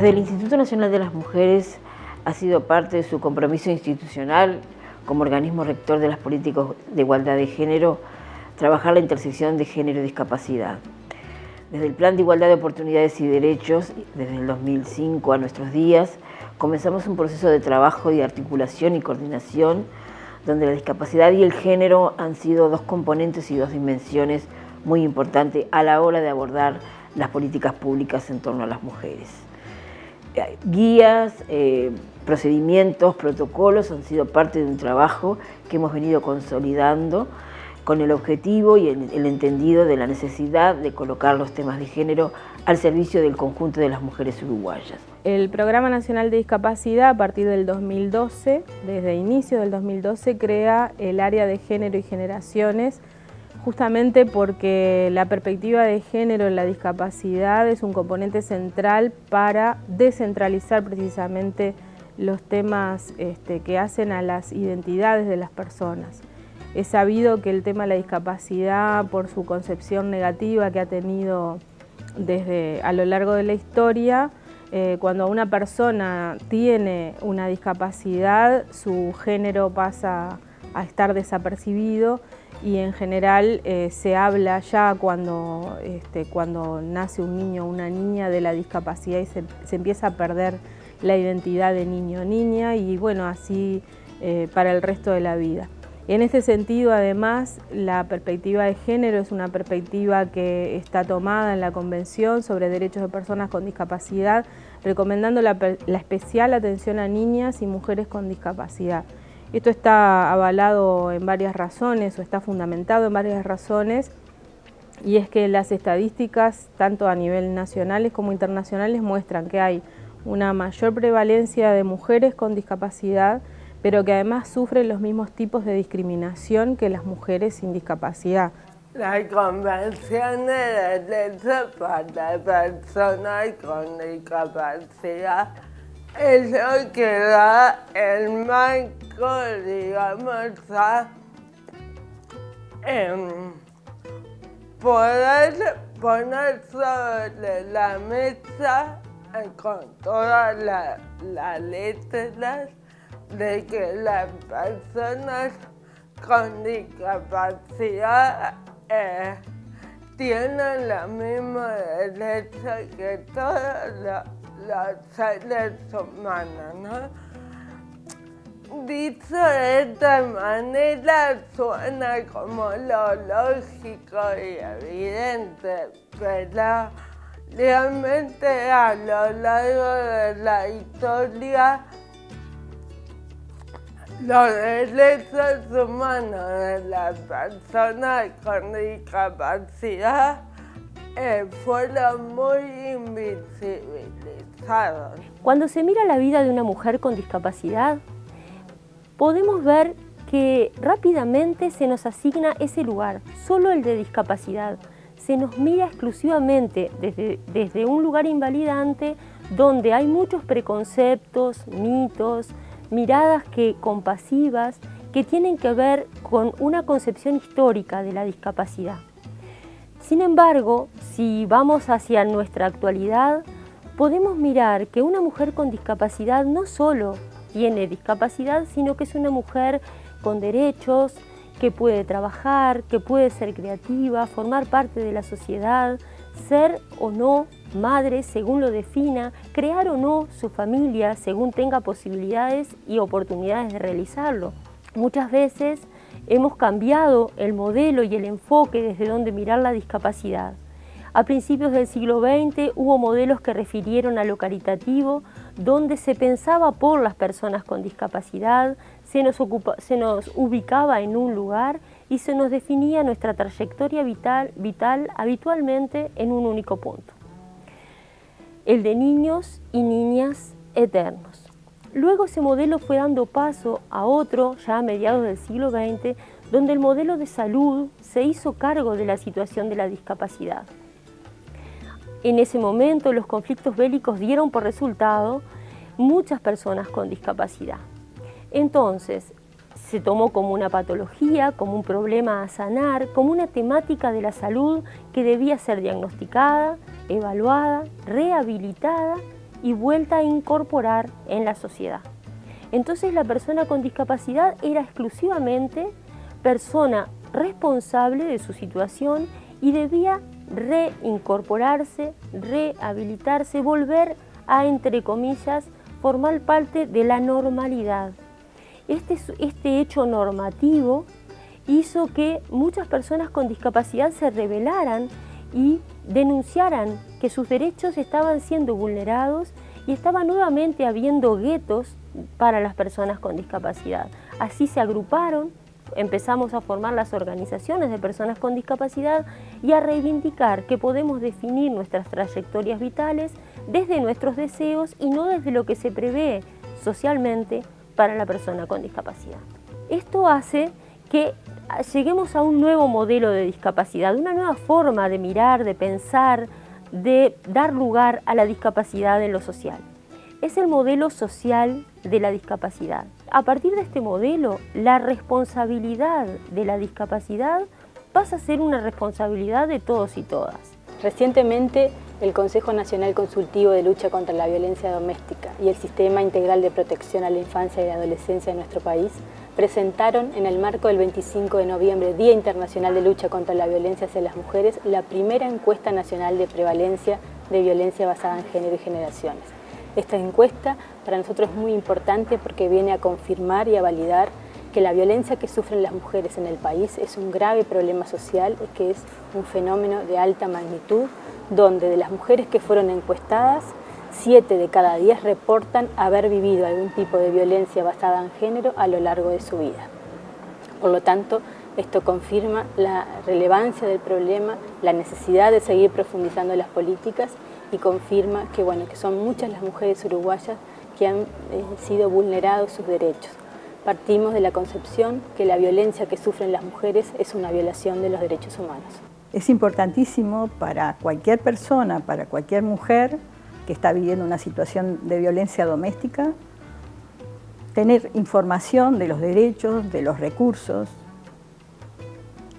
Desde el Instituto Nacional de las Mujeres ha sido parte de su compromiso institucional como organismo rector de las políticas de igualdad de género, trabajar la intersección de género y discapacidad. Desde el Plan de Igualdad de Oportunidades y Derechos, desde el 2005 a nuestros días, comenzamos un proceso de trabajo y articulación y coordinación donde la discapacidad y el género han sido dos componentes y dos dimensiones muy importantes a la hora de abordar las políticas públicas en torno a las mujeres. Guías, eh, procedimientos, protocolos han sido parte de un trabajo que hemos venido consolidando con el objetivo y el, entendido de la necesidad de colocar los temas de género al servicio del conjunto de las mujeres uruguayas. El Programa Nacional de Discapacidad, a partir del 2012, desde inicio del 2012, crea el área de género y generaciones, justamente porque la perspectiva de género en la discapacidad es un componente central para descentralizar precisamente los temas este, que hacen a las identidades de las personas. Es sabido que el tema de la discapacidad, por su concepción negativa que ha tenido desde a lo largo de la historia, eh, cuando una persona tiene una discapacidad, su género pasa a estar desapercibido y en general eh, se habla ya cuando, este, cuando nace un niño o una niña de la discapacidad y se, empieza a perder la identidad de niño o niña y bueno, así eh, para el resto de la vida. En este sentido, además, la perspectiva de género es una perspectiva que está tomada en la Convención sobre Derechos de Personas con Discapacidad, recomendando la, especial atención a niñas y mujeres con discapacidad. Esto está avalado en varias razones o está fundamentado en varias razones y es que las estadísticas, tanto a nivel nacionales como internacionales, muestran que hay una mayor prevalencia de mujeres con discapacidad pero que además sufren los mismos tipos de discriminación que las mujeres sin discapacidad. La Convención de Derechos para Personas con Discapacidad es lo que da el marco, digamos, a poder poner sobre la mesa con todas las letras de que las personas con discapacidad eh, tienen la misma derecha que todos los, seres humanos, ¿no? Dicho de esta manera suena como lo lógico y evidente, pero realmente a lo largo de la historia los derechos humanos de las personas con discapacidad eh, fueron muy invisibilizados. Cuando se mira la vida de una mujer con discapacidad, podemos ver que rápidamente se nos asigna ese lugar, solo el de discapacidad. Se nos mira exclusivamente desde, desde un lugar invalidante donde hay muchos preconceptos, mitos, miradas que, compasivas que tienen que ver con una concepción histórica de la discapacidad. Sin embargo, si vamos hacia nuestra actualidad, podemos mirar que una mujer con discapacidad no solo tiene discapacidad, sino que es una mujer con derechos, que puede trabajar, que puede ser creativa, formar parte de la sociedad, ser o no madre según lo defina, crear o no su familia según tenga posibilidades y oportunidades de realizarlo. Muchas veces hemos cambiado el modelo y el enfoque desde donde mirar la discapacidad. A principios del siglo XX hubo modelos que refirieron a lo caritativo, donde se pensaba por las personas con discapacidad, se nos, ubicaba en un lugar y se nos definía nuestra trayectoria vital, vital habitualmente en un único punto el de niños y niñas eternos. Luego ese modelo fue dando paso a otro, ya a mediados del siglo XX, donde el modelo de salud se hizo cargo de la situación de la discapacidad. En ese momento los conflictos bélicos dieron por resultado muchas personas con discapacidad. Entonces, se tomó como una patología, como un problema a sanar, como una temática de la salud que debía ser diagnosticada, evaluada, rehabilitada y vuelta a incorporar en la sociedad. Entonces la persona con discapacidad era exclusivamente persona responsable de su situación y debía reincorporarse, rehabilitarse, volver a, entre comillas, formar parte de la normalidad. Este, este hecho normativo hizo que muchas personas con discapacidad se rebelaran y denunciaran que sus derechos estaban siendo vulnerados y estaba nuevamente habiendo guetos para las personas con discapacidad. Así se agruparon, empezamos a formar las organizaciones de personas con discapacidad y a reivindicar que podemos definir nuestras trayectorias vitales desde nuestros deseos y no desde lo que se prevé socialmente para la persona con discapacidad. Esto hace que lleguemos a un nuevo modelo de discapacidad, una nueva forma de mirar, de pensar, de dar lugar a la discapacidad en lo social. Es el modelo social de la discapacidad. A partir de este modelo, la responsabilidad de la discapacidad pasa a ser una responsabilidad de todos y todas. Recientemente, el Consejo Nacional Consultivo de Lucha contra la Violencia Doméstica y el Sistema Integral de Protección a la Infancia y la Adolescencia de nuestro país presentaron en el marco del 25 de noviembre, Día Internacional de Lucha contra la Violencia hacia las Mujeres, la primera encuesta nacional de prevalencia de violencia basada en género y generaciones. Esta encuesta para nosotros es muy importante porque viene a confirmar y a validar que la violencia que sufren las mujeres en el país es un grave problema social y que es un fenómeno de alta magnitud, donde de las mujeres que fueron encuestadas, Siete de cada diez reportan haber vivido algún tipo de violencia basada en género a lo largo de su vida. Por lo tanto, esto confirma la relevancia del problema, la necesidad de seguir profundizando las políticas y confirma que, bueno, que son muchas las mujeres uruguayas que han eh, sido vulnerados sus derechos. Partimos de la concepción que la violencia que sufren las mujeres es una violación de los derechos humanos. Es importantísimo para cualquier persona, para cualquier mujer, que está viviendo una situación de violencia doméstica, tener información de los derechos, de los recursos,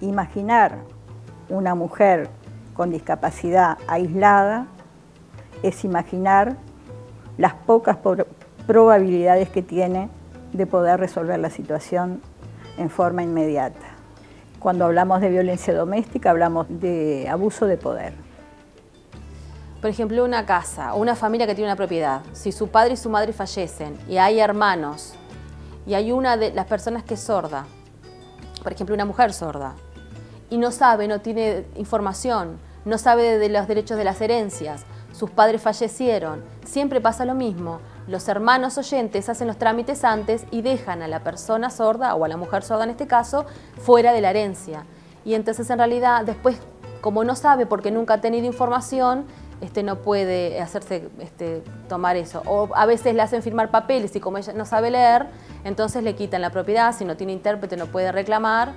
imaginar una mujer con discapacidad aislada es imaginar las pocas probabilidades que tiene de poder resolver la situación en forma inmediata. Cuando hablamos de violencia doméstica hablamos de abuso de poder por ejemplo, una casa o una familia que tiene una propiedad, si su padre y su madre fallecen y hay hermanos y hay una de las personas que es sorda, por ejemplo, una mujer sorda, y no sabe, no tiene información, no sabe de los derechos de las herencias, sus padres fallecieron, siempre pasa lo mismo. Los hermanos oyentes hacen los trámites antes y dejan a la persona sorda, o a la mujer sorda en este caso, fuera de la herencia. Y entonces en realidad después, como no sabe porque nunca ha tenido información, este, no puede hacerse este, tomar eso. O a veces le hacen firmar papeles y como ella no sabe leer, entonces le quitan la propiedad, si no tiene intérprete no puede reclamar.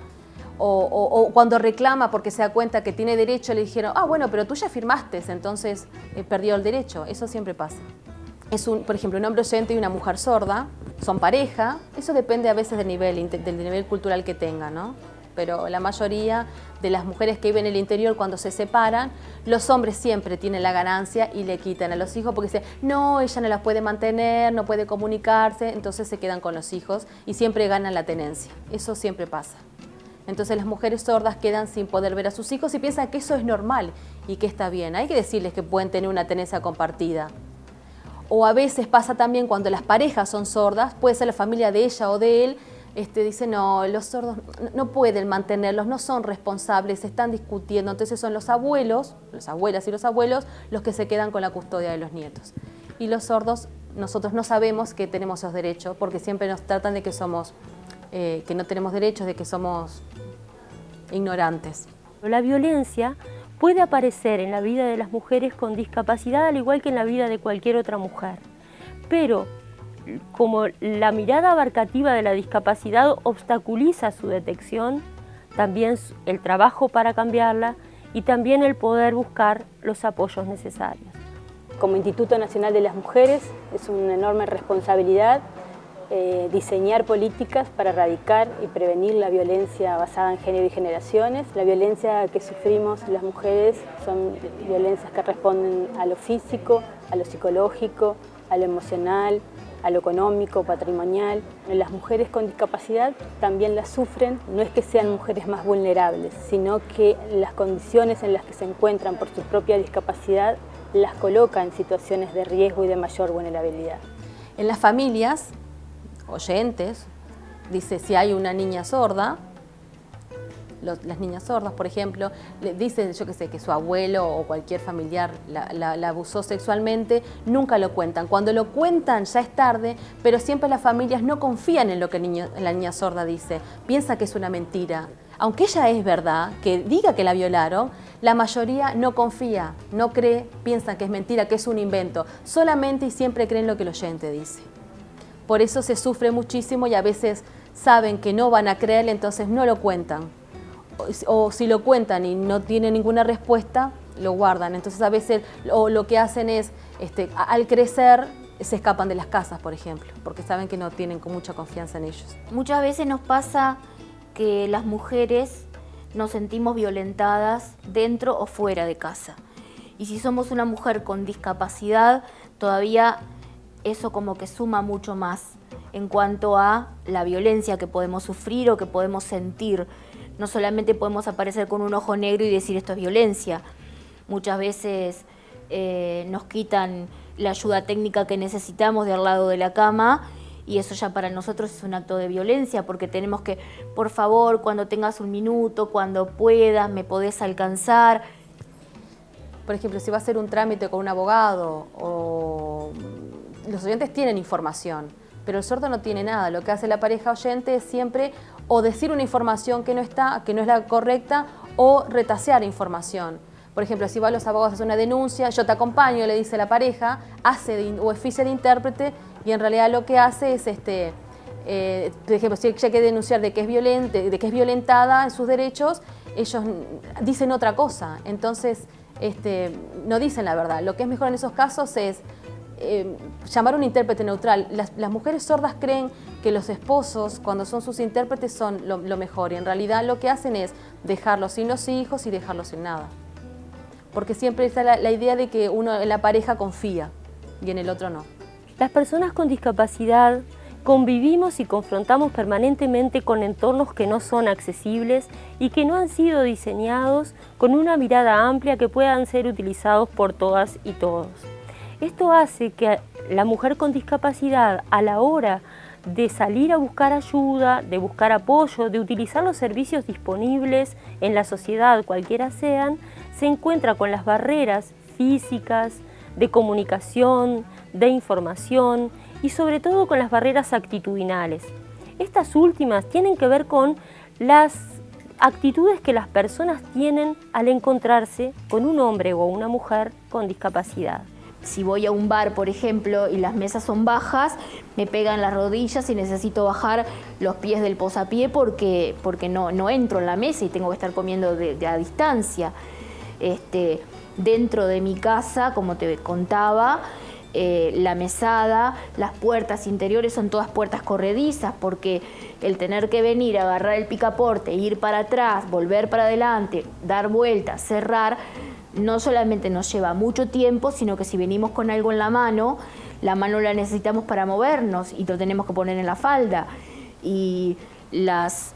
O, cuando reclama porque se da cuenta que tiene derecho, le dijeron, ah, bueno, pero tú ya firmaste, entonces eh, perdió el derecho. Eso siempre pasa. Es un, por ejemplo, un hombre oyente y una mujer sorda, son pareja, eso depende a veces del nivel, del nivel cultural que tenga, ¿no? pero la mayoría de las mujeres que viven en el interior cuando se separan, los hombres siempre tienen la ganancia y le quitan a los hijos porque dicen, no, ella no las puede mantener, no puede comunicarse, entonces se quedan con los hijos y siempre ganan la tenencia. Eso siempre pasa. Entonces las mujeres sordas quedan sin poder ver a sus hijos y piensan que eso es normal y que está bien. Hay que decirles que pueden tener una tenencia compartida. O a veces pasa también cuando las parejas son sordas, puede ser la familia de ella o de él, este, dice, no, los sordos no pueden mantenerlos, no son responsables, están discutiendo. Entonces son los abuelos, las abuelas y los abuelos, los que se quedan con la custodia de los nietos. Y los sordos, nosotros no sabemos que tenemos esos derechos, porque siempre nos tratan de que somos, eh, que no tenemos derechos, de que somos ignorantes. La violencia puede aparecer en la vida de las mujeres con discapacidad, al igual que en la vida de cualquier otra mujer. Pero como la mirada abarcativa de la discapacidad obstaculiza su detección, también el trabajo para cambiarla y también el poder buscar los apoyos necesarios. Como Instituto Nacional de las Mujeres es una enorme responsabilidad eh, diseñar políticas para erradicar y prevenir la violencia basada en género y generaciones. La violencia que sufrimos las mujeres son violencias que responden a lo físico, a lo psicológico, a lo emocional, a lo económico, patrimonial. Las mujeres con discapacidad también las sufren, no es que sean mujeres más vulnerables, sino que las condiciones en las que se encuentran por su propia discapacidad las coloca en situaciones de riesgo y de mayor vulnerabilidad. En las familias, oyentes, dice si hay una niña sorda, las niñas sordas, por ejemplo, le dicen, yo que sé, que su abuelo o cualquier familiar la, abusó sexualmente, nunca lo cuentan. Cuando lo cuentan ya es tarde, pero siempre las familias no confían en lo que la niña sorda dice, piensa que es una mentira. Aunque ella es verdad, que diga que la violaron, la mayoría no confía, no cree, piensa que es mentira, que es un invento. Solamente y siempre creen lo que el oyente dice. Por eso se sufre muchísimo y a veces saben que no van a creerle, entonces no lo cuentan o si lo cuentan y no tienen ninguna respuesta, lo guardan. Entonces a veces lo que hacen es, este, al crecer, se escapan de las casas, por ejemplo, porque saben que no tienen mucha confianza en ellos. Muchas veces nos pasa que las mujeres nos sentimos violentadas dentro o fuera de casa. Y si somos una mujer con discapacidad, todavía eso como que suma mucho más en cuanto a la violencia que podemos sufrir o que podemos sentir no solamente podemos aparecer con un ojo negro y decir esto es violencia. Muchas veces eh, nos quitan la ayuda técnica que necesitamos de al lado de la cama y eso ya para nosotros es un acto de violencia porque tenemos que, por favor, cuando tengas un minuto, cuando puedas, me podés alcanzar. Por ejemplo, si va a hacer un trámite con un abogado o los oyentes tienen información, pero el sordo no tiene nada. Lo que hace la pareja oyente es siempre o decir una información que no está, que no es la correcta, o retasear información. Por ejemplo, si va a los abogados a hacer una denuncia, yo te acompaño, le dice la pareja, hace o oficia de intérprete y en realidad lo que hace es, este, eh, por ejemplo, si ella quiere denunciar de que, es violente, de que es violentada en sus derechos, ellos dicen otra cosa. Entonces, este, no dicen la verdad. Lo que es mejor en esos casos es eh, llamar un intérprete neutral. Las, mujeres sordas creen que los esposos, cuando son sus intérpretes, son lo, mejor y en realidad lo que hacen es dejarlos sin los hijos y dejarlos sin nada. Porque siempre está la, idea de que uno en la pareja confía y en el otro no. Las personas con discapacidad convivimos y confrontamos permanentemente con entornos que no son accesibles y que no han sido diseñados con una mirada amplia que puedan ser utilizados por todas y todos. Esto hace que la mujer con discapacidad a la hora de salir a buscar ayuda, de buscar apoyo, de utilizar los servicios disponibles en la sociedad, cualquiera sean, se encuentra con las barreras físicas, de comunicación, de información y sobre todo con las barreras actitudinales. Estas últimas tienen que ver con las actitudes que las personas tienen al encontrarse con un hombre o una mujer con discapacidad. Si voy a un bar, por ejemplo, y las mesas son bajas, me pegan las rodillas y necesito bajar los pies del posapié porque, porque no, no entro en la mesa y tengo que estar comiendo de, a distancia. Este, dentro de mi casa, como te contaba, eh, la mesada, las puertas interiores son todas puertas corredizas porque el tener que venir, agarrar el picaporte, ir para atrás, volver para adelante, dar vueltas, cerrar, no solamente nos lleva mucho tiempo, sino que si venimos con algo en la mano, la mano la necesitamos para movernos y lo tenemos que poner en la falda. Y las,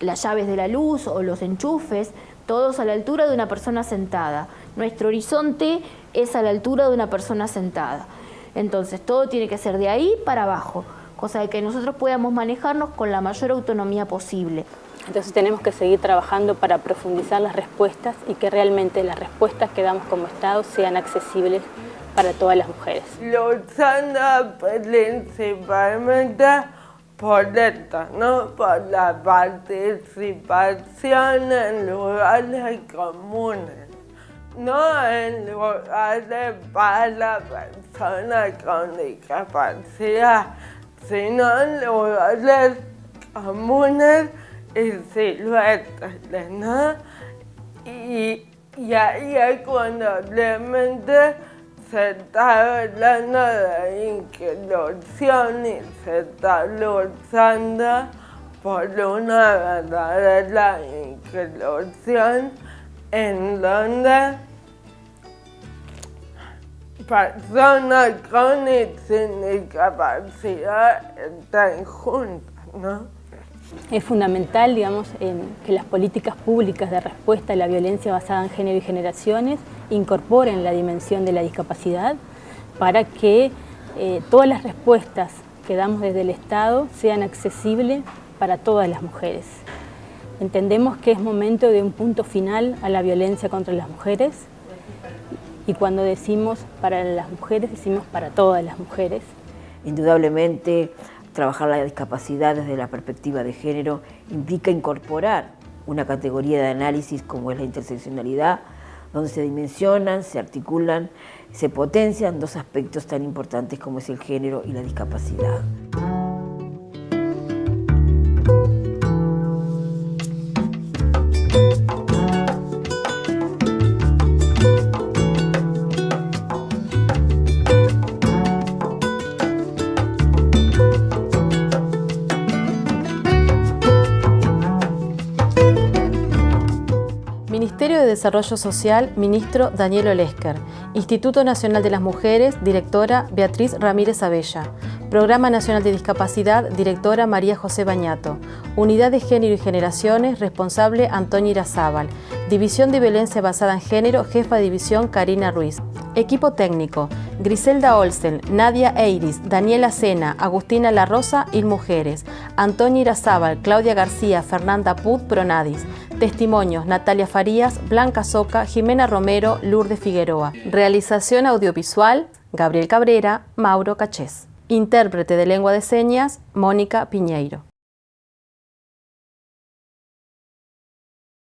las llaves de la luz o los enchufes, todos a la altura de una persona sentada. Nuestro horizonte es a la altura de una persona sentada. Entonces todo tiene que ser de ahí para abajo, cosa de que nosotros podamos manejarnos con la mayor autonomía posible. Entonces tenemos que seguir trabajando para profundizar las respuestas y que realmente las respuestas que damos como Estado sean accesibles para todas las mujeres. Luchando principalmente por esto, ¿no? por la participación en lugares comunes, no en lugares para personas con discapacidad, sino en lugares comunes y siluetas, ¿no? Y, y ahí es cuando realmente se está hablando de inclusión y se está luchando por una verdadera inclusión en donde personas con discapacidad están juntas, ¿no? Es fundamental, digamos, que las políticas públicas de respuesta a la violencia basada en género y generaciones incorporen la dimensión de la discapacidad para que eh, todas las respuestas que damos desde el Estado sean accesibles para todas las mujeres. Entendemos que es momento de un punto final a la violencia contra las mujeres y cuando decimos para las mujeres, decimos para todas las mujeres. Indudablemente, trabajar la discapacidad desde la perspectiva de género implica incorporar una categoría de análisis como es la interseccionalidad, donde se dimensionan, se articulan, se potencian dos aspectos tan importantes como es el género y la discapacidad. Desarrollo Social, ministro Daniel Olesker. Instituto Nacional de las Mujeres, directora Beatriz Ramírez Abella. Programa Nacional de Discapacidad, directora María José Bañato. Unidad de Género y Generaciones, responsable Antonio Irazábal. División de Violencia Basada en Género, jefa de división Karina Ruiz. Equipo técnico, Griselda Olsen, Nadia Eiris, Daniela Sena, Agustina La Rosa y Mujeres, Antonio Irazábal, Claudia García, Fernanda Put, Pronadis. Testimonios, Natalia Farías, Blanca Soca, Jimena Romero, Lourdes Figueroa. Realización audiovisual, Gabriel Cabrera, Mauro Cachés. Intérprete de lengua de señas, Mónica Piñeiro.